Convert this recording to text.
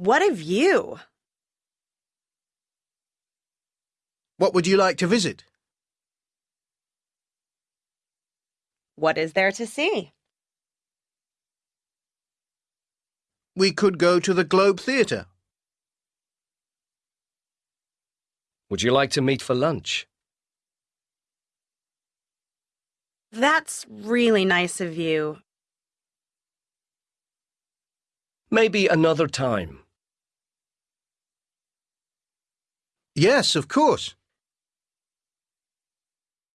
What a you? What would you like to visit? What is there to see? We could go to the Globe Theatre. Would you like to meet for lunch? That's really nice of you. Maybe another time. Yes, of course.